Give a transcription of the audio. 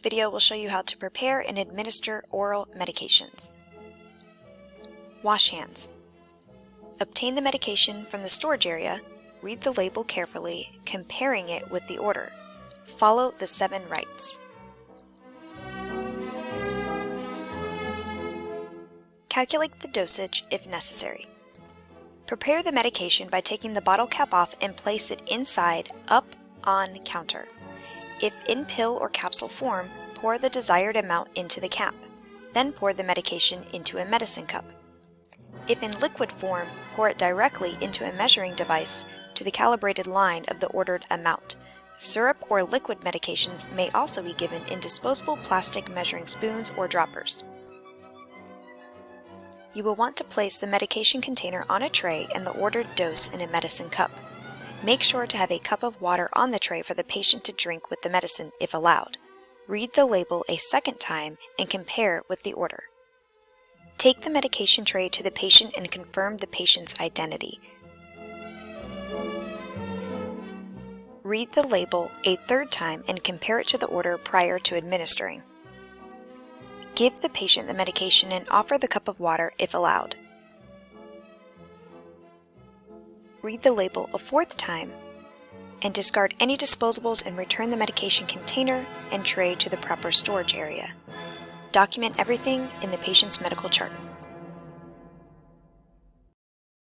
video will show you how to prepare and administer oral medications. Wash hands. Obtain the medication from the storage area, read the label carefully, comparing it with the order. Follow the seven rights. Calculate the dosage if necessary. Prepare the medication by taking the bottle cap off and place it inside, up, on counter. If in pill or capsule form, pour the desired amount into the cap. Then pour the medication into a medicine cup. If in liquid form, pour it directly into a measuring device to the calibrated line of the ordered amount. Syrup or liquid medications may also be given in disposable plastic measuring spoons or droppers. You will want to place the medication container on a tray and the ordered dose in a medicine cup. Make sure to have a cup of water on the tray for the patient to drink with the medicine if allowed. Read the label a second time and compare with the order. Take the medication tray to the patient and confirm the patient's identity. Read the label a third time and compare it to the order prior to administering. Give the patient the medication and offer the cup of water if allowed. Read the label a fourth time and discard any disposables and return the medication container and tray to the proper storage area. Document everything in the patient's medical chart.